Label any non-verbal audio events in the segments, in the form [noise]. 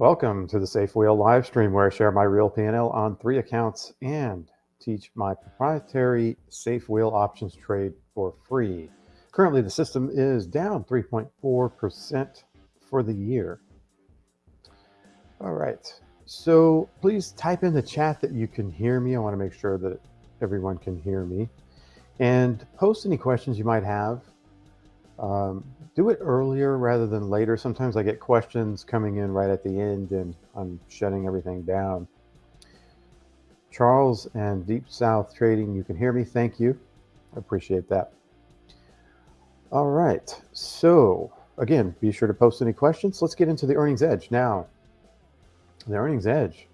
Welcome to the Safe Wheel live stream where I share my real P&L on three accounts and teach my proprietary Safe Wheel options trade for free. Currently, the system is down 3.4% for the year. All right, so please type in the chat that you can hear me. I want to make sure that everyone can hear me and post any questions you might have. Um, do it earlier rather than later. Sometimes I get questions coming in right at the end and I'm shutting everything down. Charles and Deep South Trading, you can hear me. Thank you. I appreciate that. All right. So again, be sure to post any questions. Let's get into the earnings edge now. The earnings edge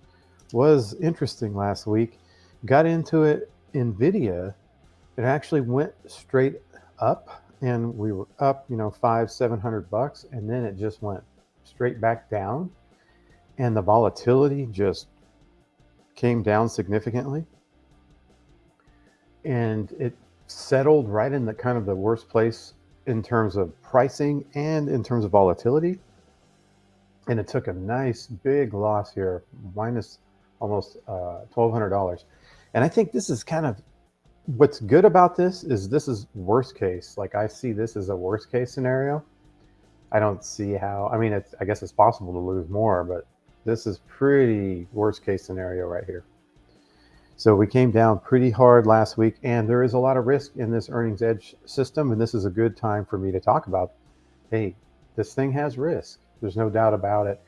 was interesting last week. Got into it. In NVIDIA, it actually went straight up and we were up, you know, five, 700 bucks. And then it just went straight back down and the volatility just came down significantly. And it settled right in the kind of the worst place in terms of pricing and in terms of volatility. And it took a nice big loss here, minus almost uh, $1,200. And I think this is kind of what's good about this is this is worst case. Like I see this as a worst case scenario. I don't see how, I mean, it's, I guess it's possible to lose more, but this is pretty worst case scenario right here. So we came down pretty hard last week and there is a lot of risk in this earnings edge system. And this is a good time for me to talk about, hey, this thing has risk. There's no doubt about it.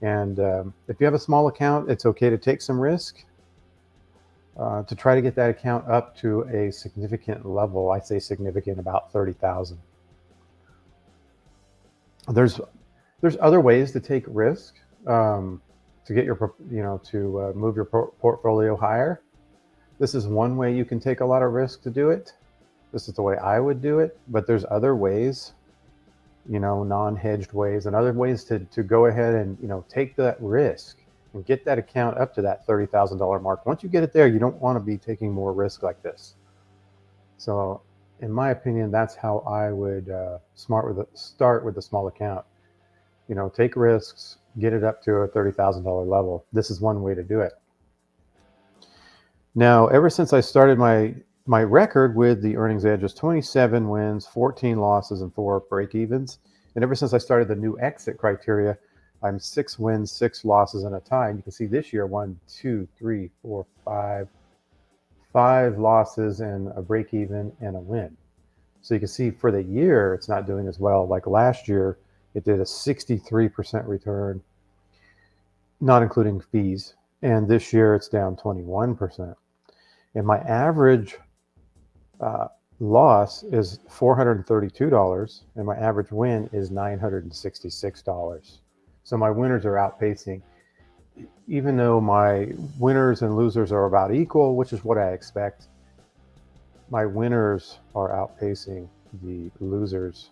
And um, if you have a small account, it's okay to take some risk uh, to try to get that account up to a significant level. I say significant, about 30,000. There's, there's other ways to take risk um, to get your, you know, to uh, move your portfolio higher. This is one way you can take a lot of risk to do it. This is the way I would do it, but there's other ways, you know, non-hedged ways and other ways to, to go ahead and, you know, take that risk and get that account up to that $30,000 mark. Once you get it there, you don't want to be taking more risk like this. So in my opinion, that's how I would uh, smart with a, start with a small account. You know, take risks, get it up to a $30,000 level. This is one way to do it. Now, ever since I started my my record with the earnings edge is 27 wins, 14 losses, and four break evens. And ever since I started the new exit criteria, I'm six wins, six losses, and a tie. You can see this year, one, two, three, four, five, five losses and a break even and a win. So you can see for the year, it's not doing as well. Like last year, it did a 63% return, not including fees. And this year it's down 21%. And my average uh, loss is $432 and my average win is $966. So my winners are outpacing, even though my winners and losers are about equal, which is what I expect, my winners are outpacing the losers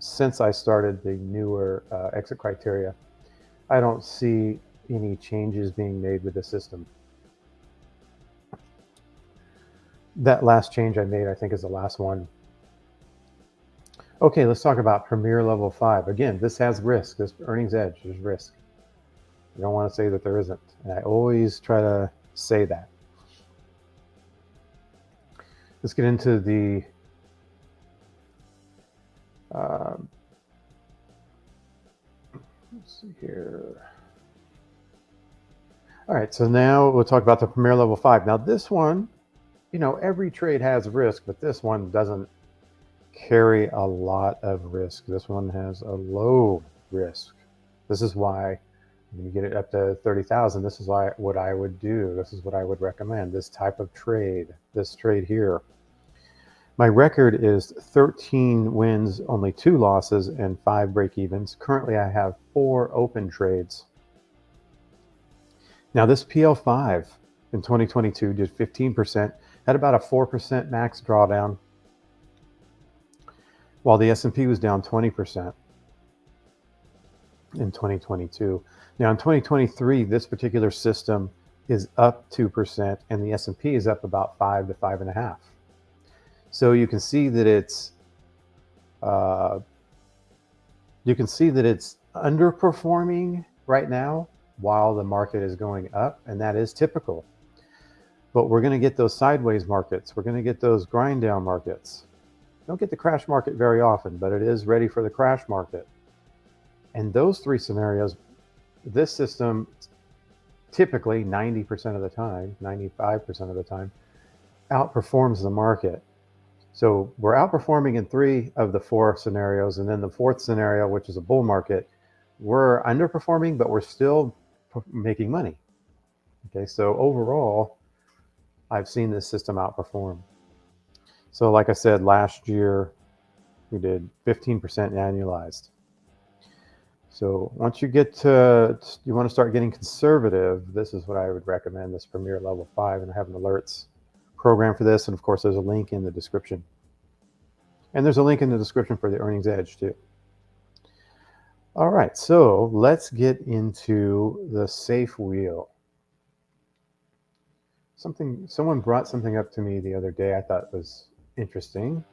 since I started the newer uh, exit criteria. I don't see any changes being made with the system. That last change I made, I think is the last one Okay, let's talk about Premier Level 5. Again, this has risk. This earnings edge, there's risk. I don't want to say that there isn't. And I always try to say that. Let's get into the uh, let's see here. All right, so now we'll talk about the Premier Level 5. Now this one, you know, every trade has risk, but this one doesn't carry a lot of risk. This one has a low risk. This is why you get it up to 30,000, this is why what I would do. This is what I would recommend. This type of trade, this trade here. My record is 13 wins, only two losses, and five break evens. Currently, I have four open trades. Now, this PL5 in 2022 did 15%, had about a 4% max drawdown, while the S&P was down 20% in 2022. Now in 2023, this particular system is up 2% and the S&P is up about five to five and a half. So you can see that it's, uh, you can see that it's underperforming right now while the market is going up, and that is typical. But we're going to get those sideways markets. We're going to get those grind down markets. Don't get the crash market very often, but it is ready for the crash market. And those three scenarios, this system typically 90% of the time, 95% of the time, outperforms the market. So we're outperforming in three of the four scenarios. And then the fourth scenario, which is a bull market, we're underperforming, but we're still making money. Okay, so overall, I've seen this system outperform. So like I said, last year we did 15% annualized. So once you get to, you want to start getting conservative, this is what I would recommend, this Premier Level 5, and I have an alerts program for this. And of course, there's a link in the description. And there's a link in the description for the Earnings Edge too. All right, so let's get into the safe wheel. Something, someone brought something up to me the other day I thought was interesting.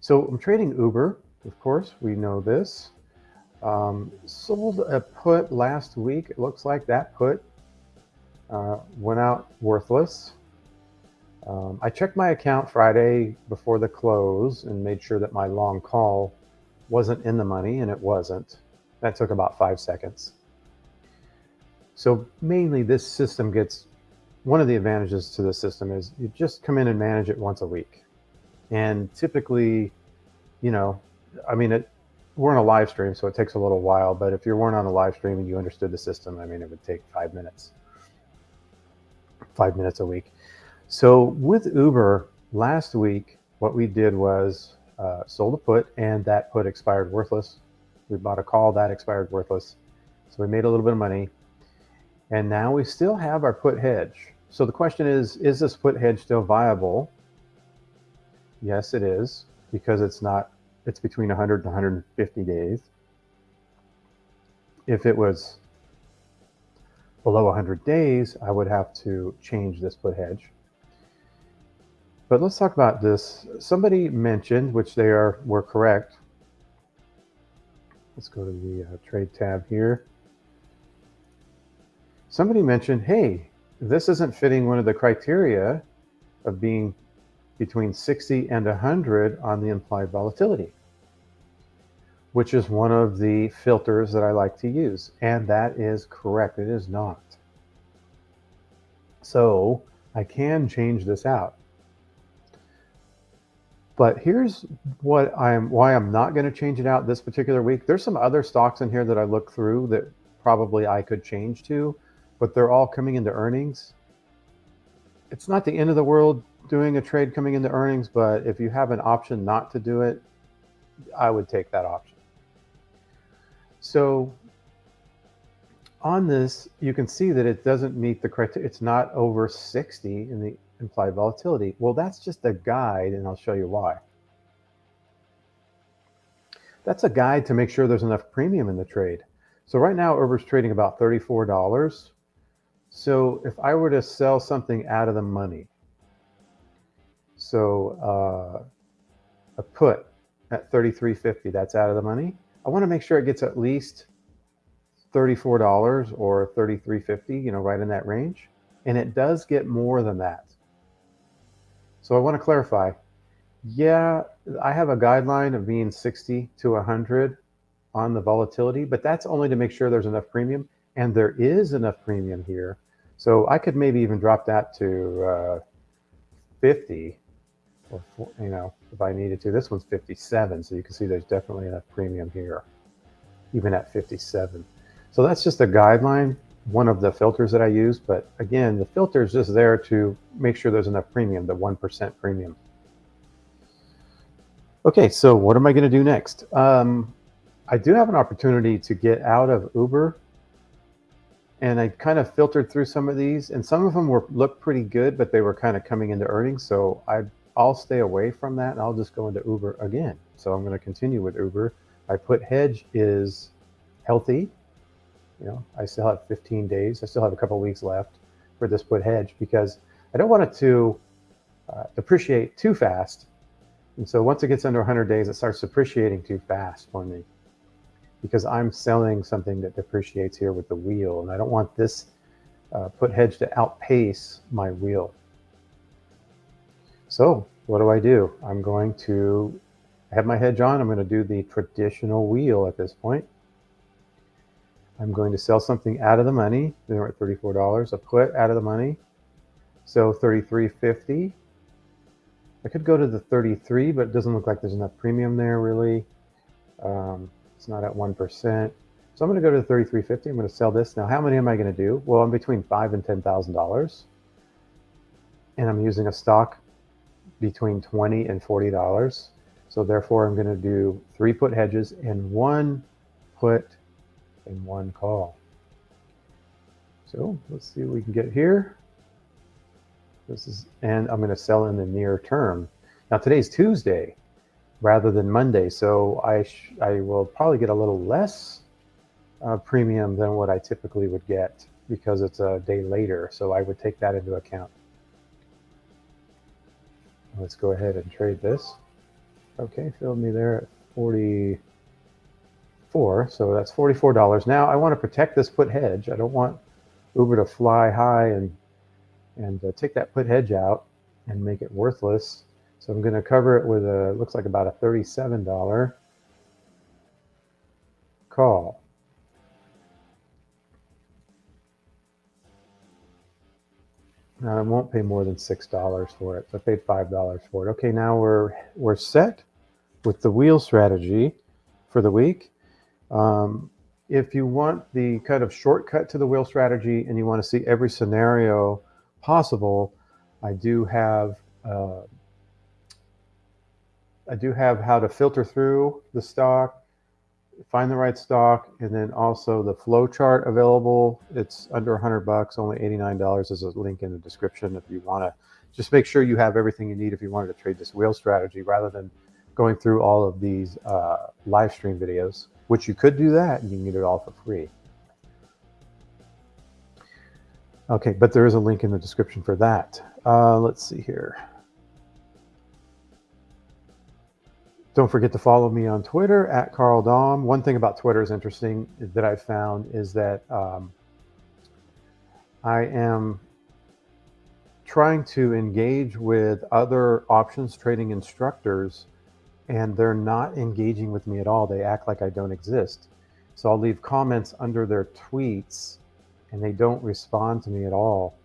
So I'm trading Uber, of course, we know this. Um, sold a put last week. It looks like that put uh, went out worthless. Um, I checked my account Friday before the close and made sure that my long call wasn't in the money, and it wasn't. That took about five seconds. So mainly this system gets, one of the advantages to the system is you just come in and manage it once a week. And typically, you know, I mean, it, we're in a live stream, so it takes a little while. But if you weren't on a live stream and you understood the system, I mean, it would take five minutes, five minutes a week. So with Uber last week, what we did was uh, sold a put, and that put expired worthless. We bought a call that expired worthless, so we made a little bit of money, and now we still have our put hedge. So the question is, is this put hedge still viable? Yes, it is, because it's not, it's between 100 to 150 days. If it was below 100 days, I would have to change this put hedge. But let's talk about this. Somebody mentioned, which they are were correct. Let's go to the uh, trade tab here. Somebody mentioned, hey, this isn't fitting one of the criteria of being between 60 and 100 on the implied volatility, which is one of the filters that I like to use. And that is correct. It is not. So I can change this out. But here's what I'm why I'm not going to change it out this particular week. There's some other stocks in here that I look through that probably I could change to, but they're all coming into earnings. It's not the end of the world doing a trade coming into earnings, but if you have an option not to do it, I would take that option. So on this, you can see that it doesn't meet the criteria. It's not over 60 in the implied volatility. Well, that's just a guide, and I'll show you why. That's a guide to make sure there's enough premium in the trade. So right now, Uber's trading about $34. So if I were to sell something out of the money, so uh, a put at 33.50, that's out of the money. I want to make sure it gets at least $34 or 33.50, you know, right in that range. And it does get more than that. So I want to clarify. Yeah, I have a guideline of being 60 to 100 on the volatility, but that's only to make sure there's enough premium. And there is enough premium here. So I could maybe even drop that to uh, 50 or, you know, if I needed to. This one's 57. So you can see there's definitely enough premium here, even at 57. So that's just a guideline one of the filters that I use. But again, the filter is just there to make sure there's enough premium, the 1% premium. Okay, so what am I going to do next? Um, I do have an opportunity to get out of Uber. And I kind of filtered through some of these, and some of them were looked pretty good, but they were kind of coming into earnings. So I, I'll stay away from that, and I'll just go into Uber again. So I'm going to continue with Uber. I put hedge is healthy you know, I still have 15 days. I still have a couple weeks left for this put hedge because I don't want it to uh, depreciate too fast And so once it gets under 100 days, it starts depreciating too fast for me because I'm selling something that depreciates here with the wheel. And I don't want this uh, put hedge to outpace my wheel. So what do I do? I'm going to have my hedge on. I'm going to do the traditional wheel at this point. I'm going to sell something out of the money. We're at $34. A put out of the money. So 33.50. I could go to the 33, but it doesn't look like there's enough premium there really. Um, it's not at 1%. So I'm going to go to the 33.50. I'm going to sell this. Now, how many am I going to do? Well, I'm between five and $10,000. And I'm using a stock between 20 and $40. So therefore, I'm going to do three put hedges and one put and one call. So let's see what we can get here. This is, and I'm going to sell in the near term. Now today's Tuesday rather than Monday, so I I will probably get a little less uh, premium than what I typically would get because it's a day later. So I would take that into account. Let's go ahead and trade this. Okay, filled me there at 44. So that's $44. Now I want to protect this put hedge. I don't want Uber to fly high and and uh, take that put hedge out and make it worthless. So I'm going to cover it with a, looks like about a $37 call. Now I won't pay more than $6 for it. So I paid $5 for it. Okay, now we're, we're set with the wheel strategy for the week. Um, if you want the kind of shortcut to the wheel strategy and you want to see every scenario possible, I do have uh, I do have how to filter through the stock, find the right stock, and then also the flow chart available. It's under 100 bucks, only $89. There's a link in the description if you want to just make sure you have everything you need if you wanted to trade this wheel strategy rather than going through all of these uh, live stream videos, which you could do that and you can get it all for free. Okay, but there is a link in the description for that. Uh, let's see here. Don't forget to follow me on Twitter at Carl Dom. One thing about Twitter is interesting that I found is that um, I am trying to engage with other options trading instructors and they're not engaging with me at all. They act like I don't exist. So I'll leave comments under their tweets and they don't respond to me at all.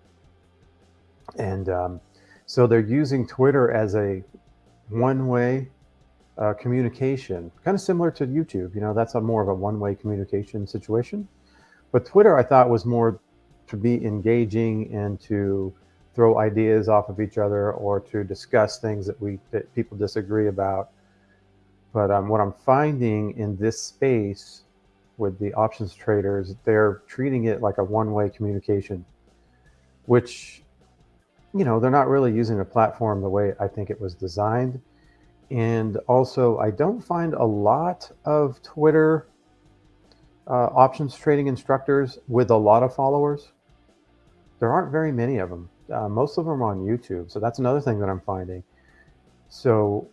And um, so they're using Twitter as a one-way uh, communication, kind of similar to YouTube. You know, that's a more of a one-way communication situation. But Twitter, I thought, was more to be engaging and to throw ideas off of each other or to discuss things that we that people disagree about. But um, what I'm finding in this space with the options traders, they're treating it like a one-way communication, which, you know, they're not really using the platform the way I think it was designed. And also, I don't find a lot of Twitter uh, options trading instructors with a lot of followers. There aren't very many of them. Uh, most of them are on YouTube. So that's another thing that I'm finding. So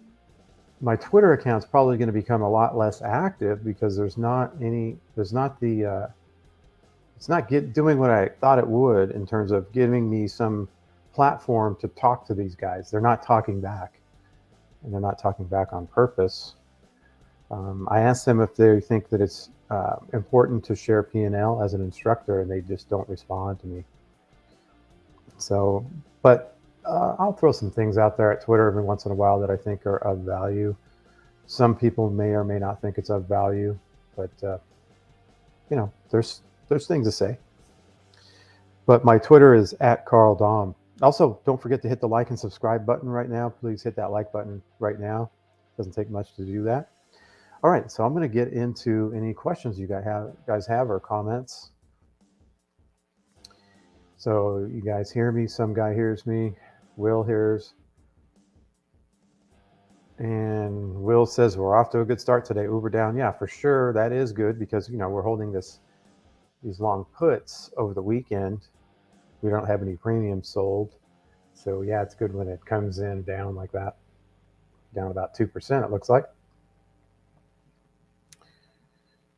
my Twitter account is probably going to become a lot less active because there's not any, there's not the, uh, it's not get, doing what I thought it would in terms of giving me some platform to talk to these guys. They're not talking back and they're not talking back on purpose. Um, I asked them if they think that it's uh, important to share P&L as an instructor and they just don't respond to me. So, but uh, I'll throw some things out there at Twitter every once in a while that I think are of value. Some people may or may not think it's of value, but uh, you know, there's there's things to say. But my Twitter is at Carl Dom. Also, don't forget to hit the like and subscribe button right now. Please hit that like button right now. Doesn't take much to do that. All right, so I'm going to get into any questions you guys have, guys have or comments. So you guys hear me? Some guy hears me. Will hears. and Will says we're off to a good start today. Uber down. Yeah, for sure. That is good because, you know, we're holding this, these long puts over the weekend. We don't have any premiums sold. So yeah, it's good when it comes in down like that. down about 2%, it looks like.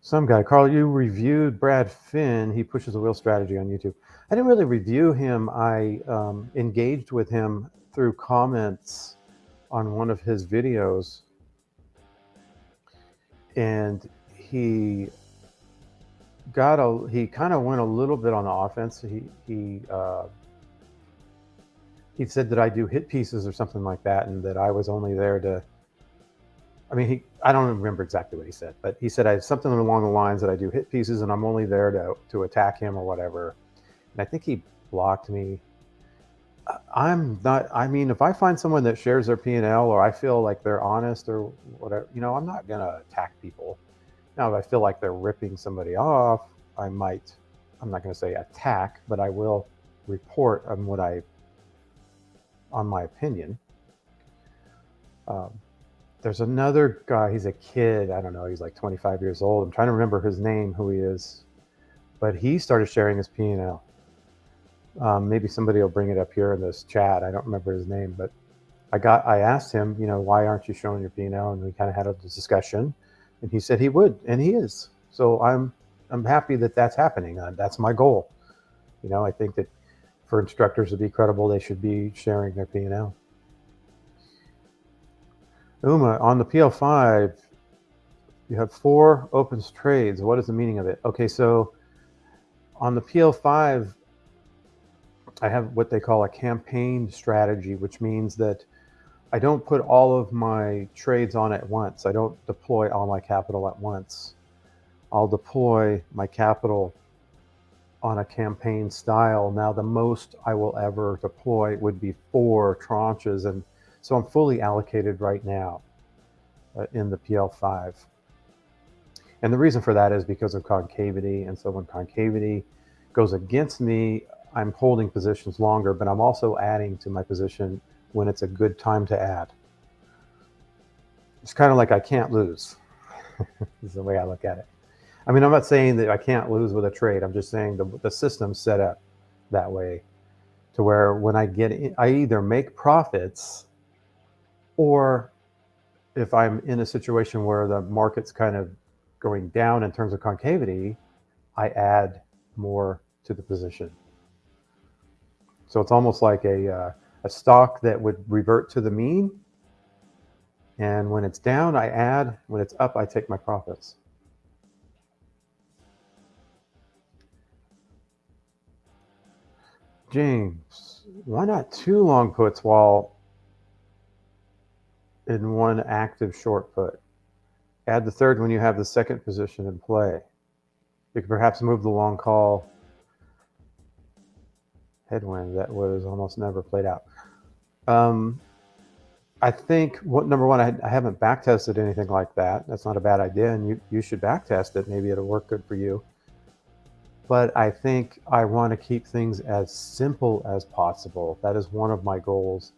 Some guy, Carl, you reviewed Brad Finn. He pushes the wheel strategy on YouTube. I didn't really review him. I um, engaged with him through comments on one of his videos. And he got a, he kind of went a little bit on the offense. He, he, uh, he said that I do hit pieces or something like that, and that I was only there to. I mean, he I don't remember exactly what he said, but he said I something along the lines that I do hit pieces, and I'm only there to to attack him or whatever. And I think he blocked me. I'm not. I mean, if I find someone that shares their P and L, or I feel like they're honest or whatever, you know, I'm not gonna attack people. Now, if I feel like they're ripping somebody off, I might. I'm not going to say attack, but I will report on what I on my opinion. Um, there's another guy, he's a kid, I don't know, he's like 25 years old. I'm trying to remember his name, who he is, but he started sharing his P&L. Um, maybe somebody will bring it up here in this chat. I don't remember his name, but I got, I asked him, you know, why aren't you showing your P&L? And we kind of had a discussion and he said he would, and he is. So I'm, I'm happy that that's happening. Uh, that's my goal. You know, I think that for instructors to be credible, they should be sharing their P&L. Uma, on the PL5, you have four opens trades. What is the meaning of it? Okay, so on the PL5, I have what they call a campaign strategy, which means that I don't put all of my trades on at once. I don't deploy all my capital at once. I'll deploy my capital on a campaign style. Now, the most I will ever deploy would be four tranches. And so I'm fully allocated right now uh, in the PL5. And the reason for that is because of concavity. And so when concavity goes against me, I'm holding positions longer, but I'm also adding to my position when it's a good time to add. It's kind of like I can't lose, [laughs] is the way I look at it. I mean, I'm not saying that I can't lose with a trade. I'm just saying the, the system's set up that way to where when I get, in, I either make profits or if I'm in a situation where the market's kind of going down in terms of concavity, I add more to the position. So it's almost like a, uh, a stock that would revert to the mean. And when it's down, I add. When it's up, I take my profits. James, why not two long puts while in one active short put? Add the third when you have the second position in play. You could perhaps move the long call headwind that was almost never played out. Um, I think what number one, I, I haven't back tested anything like that. That's not a bad idea, and you you should back test it. Maybe it'll work good for you but I think I want to keep things as simple as possible. That is one of my goals.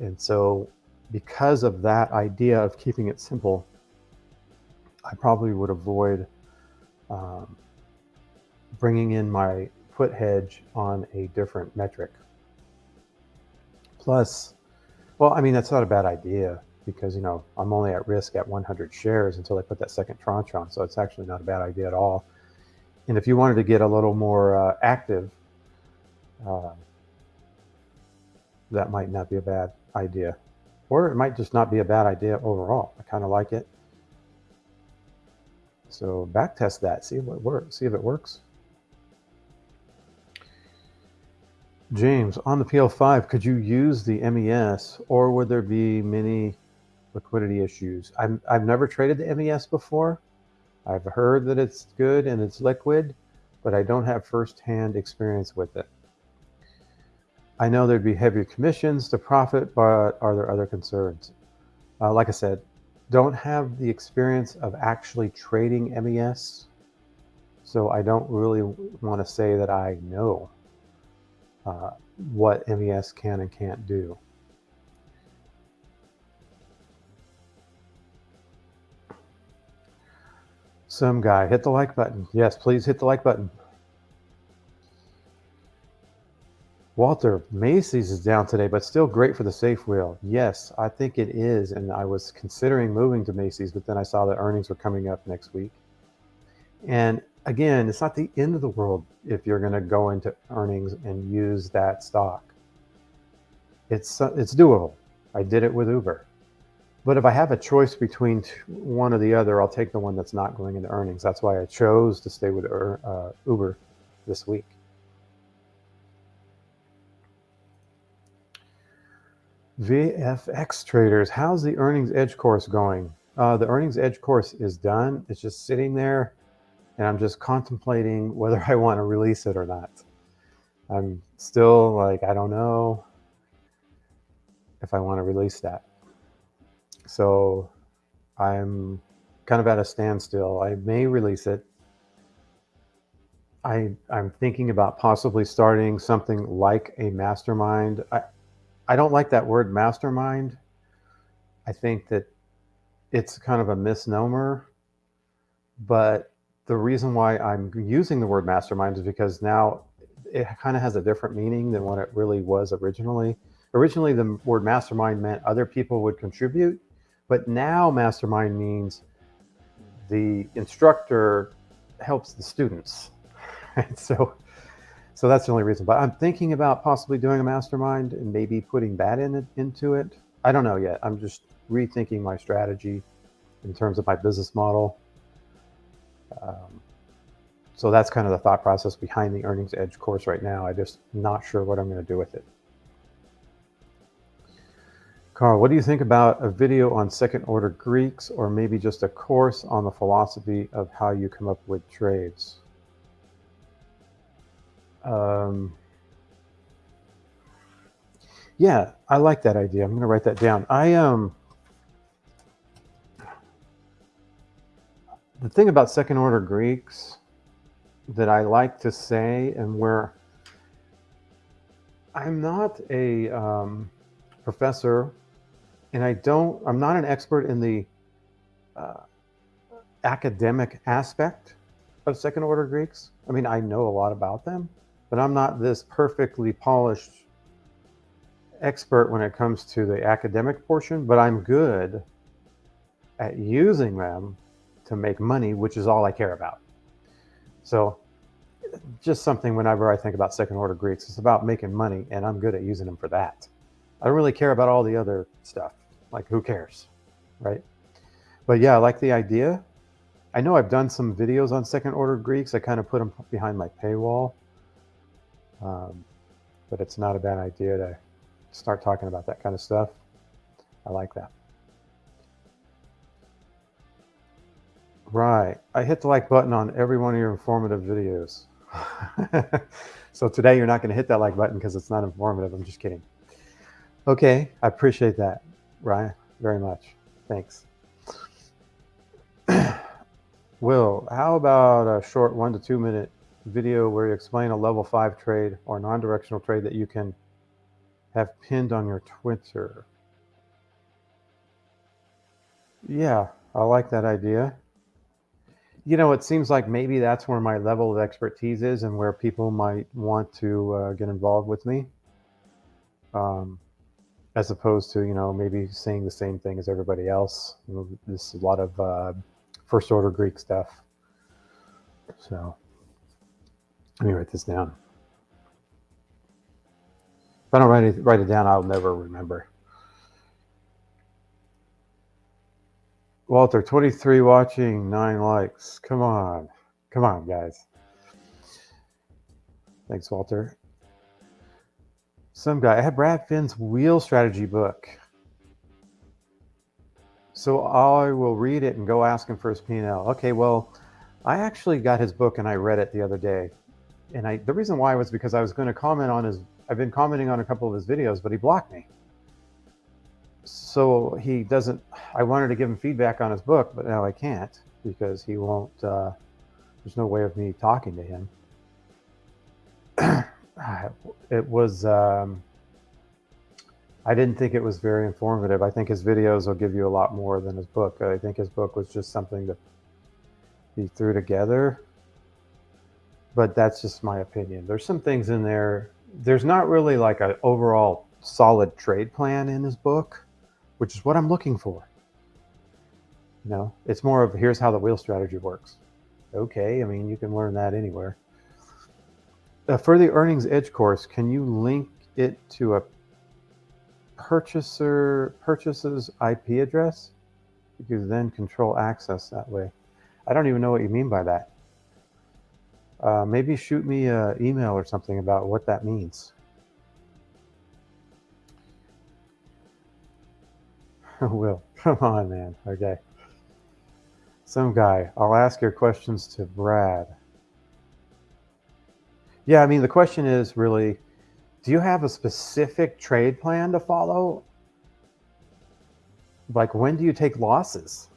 And so, because of that idea of keeping it simple, I probably would avoid um, bringing in my put hedge on a different metric. Plus, well, I mean, that's not a bad idea because, you know, I'm only at risk at 100 shares until I put that second tranche on. So it's actually not a bad idea at all. And if you wanted to get a little more uh, active, uh, that might not be a bad idea. Or it might just not be a bad idea overall. I kind of like it. So back test that, see what works, see if it works. James, on the PL5, could you use the MES or would there be many liquidity issues? I've, I've never traded the MES before. I've heard that it's good and it's liquid, but I don't have firsthand experience with it. I know there'd be heavier commissions to profit, but are there other concerns? Uh, like I said, don't have the experience of actually trading MES, so I don't really want to say that I know uh, what MES can and can't do. Some guy. Hit the like button. Yes, please hit the like button. Walter, Macy's is down today, but still great for the safe wheel. Yes, I think it is. And I was considering moving to Macy's, but then I saw that earnings were coming up next week. And again, it's not the end of the world if you're going to go into earnings and use that stock. It's, uh, it's doable. I did it with Uber. But if I have a choice between one or the other, I'll take the one that's not going into earnings. That's why I chose to stay with uh, Uber this week. VFX traders, how's the earnings edge course going? Uh, the earnings edge course is done. It's just sitting there and I'm just contemplating whether I want to release it or not. I'm still like, I don't know if I want to release that. So I'm kind of at a standstill. I may release it. I, I'm thinking about possibly starting something like a mastermind. I, I don't like that word mastermind. I think that it's kind of a misnomer. But the reason why I'm using the word mastermind is because now it kind of has a different meaning than what it really was originally. Originally, the word mastermind meant other people would contribute, but now mastermind means the instructor helps the students. [laughs] Right? So so that's the only reason. But I'm thinking about possibly doing a mastermind and maybe putting that in it, into it. I don't know yet. I'm just rethinking my strategy in terms of my business model. Um, so that's kind of the thought process behind the Earnings Edge course right now. I'm just not sure what I'm going to do with it. Carl, what do you think about a video on second order Greeks or maybe just a course on the philosophy of how you come up with trades? Um, yeah, I like that idea. I'm going to write that down. I um, the thing about second order Greeks that I like to say, and where I'm not a um, professor, and I don't, I'm not an expert in the uh, academic aspect of second order Greeks. I mean, I know a lot about them, but I'm not this perfectly polished expert when it comes to the academic portion, but I'm good at using them to make money, which is all I care about. So just something whenever I think about second order Greeks, it's about making money and I'm good at using them for that. I don't really care about all the other stuff. Like who cares, right? But yeah, I like the idea. I know I've done some videos on second order Greeks. I kind of put them behind my paywall. Um, but it's not a bad idea to start talking about that kind of stuff. I like that. Right. I hit the like button on every one of your informative videos. [laughs] so today you're not going to hit that like button because it's not informative. I'm just kidding. Okay. I appreciate that, Ryan, very much. Thanks. [clears throat] Will, how about a short one to two minute video where you explain a level five trade or non-directional trade that you can have pinned on your Twitter. Yeah, I like that idea. You know, it seems like maybe that's where my level of expertise is and where people might want to uh, get involved with me. Um, as opposed to, you know, maybe saying the same thing as everybody else. This is a lot of uh, first order Greek stuff. So. Let me write this down. If I don't write it, write it down, I'll never remember. Walter, 23 watching, 9 likes. Come on. Come on, guys. Thanks, Walter. Some guy. I have Brad Finn's wheel strategy book. So I will read it and go ask him for his P&L. Okay, well, I actually got his book and I read it the other day and I the reason why was because I was going to comment on his I've been commenting on a couple of his videos, but he blocked me. So he doesn't. I wanted to give him feedback on his book, but now I can't because he won't. Uh, there's no way of me talking to him. [clears throat] it was. Um, I didn't think it was very informative. I think his videos will give you a lot more than his book. I think his book was just something that he threw together but that's just my opinion. There's some things in there there's not really like an overall solid trade plan in his book, which is what I'm looking for. You know, it's more of here's how the wheel strategy works. Okay, I mean, you can learn that anywhere. Uh, for the earnings edge course, can you link it to a purchaser purchases IP address? You can then control access that way. I don't even know what you mean by that. Uh, maybe shoot me an email or something about what that means. [laughs] Will, come on, man. Okay. Some guy. I'll ask your questions to Brad. Yeah, I mean, the question is really, do you have a specific trade plan to follow? Like, when do you take losses?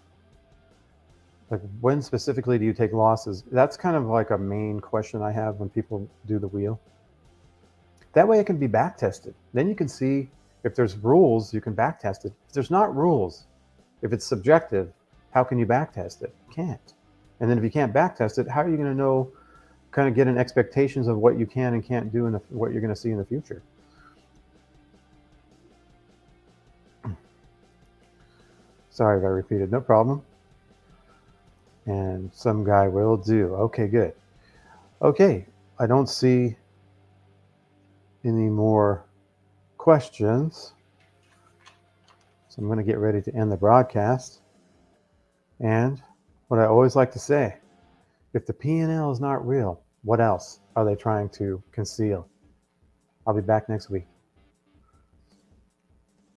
Like, when specifically do you take losses? That's kind of like a main question I have when people do the wheel. That way it can be back tested. Then you can see if there's rules, you can back test it. If there's not rules, if it's subjective, how can you back test it? You can't. And then if you can't back test it, how are you going to know, kind of get an expectations of what you can and can't do and what you're going to see in the future? [clears throat] Sorry if I repeated, no problem and some guy will do. Okay, good. Okay, I don't see any more questions. So I'm going to get ready to end the broadcast. And what I always like to say, if the P&L is not real, what else are they trying to conceal? I'll be back next week.